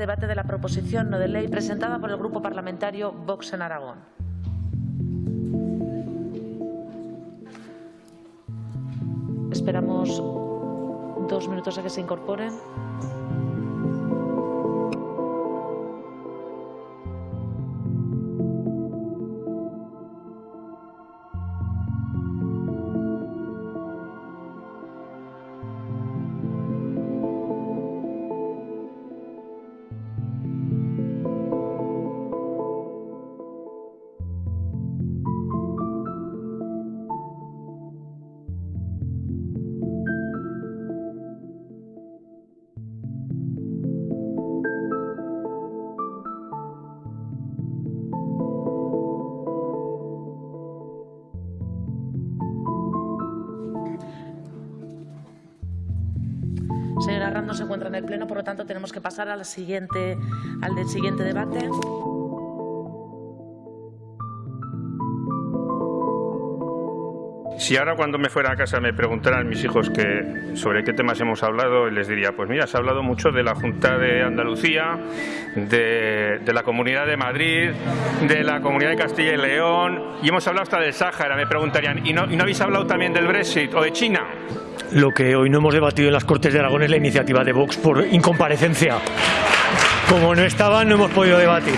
debate de la proposición no de ley presentada por el Grupo Parlamentario Vox en Aragón. Esperamos dos minutos a que se incorporen. Señora Arranz no se encuentra en el Pleno, por lo tanto tenemos que pasar a siguiente, al del siguiente debate. Si ahora cuando me fuera a casa me preguntaran mis hijos que, sobre qué temas hemos hablado, les diría, pues mira, se ha hablado mucho de la Junta de Andalucía, de, la Comunidad de Madrid, de la Comunidad de Castilla y León, y hemos hablado hasta del Sáhara. Me preguntarían, ¿y no, ¿y no habéis hablado también del Brexit o de China? Lo que hoy no hemos debatido en las Cortes de Aragón es la iniciativa de Vox por incomparecencia. Como no estaban, no hemos podido debatir.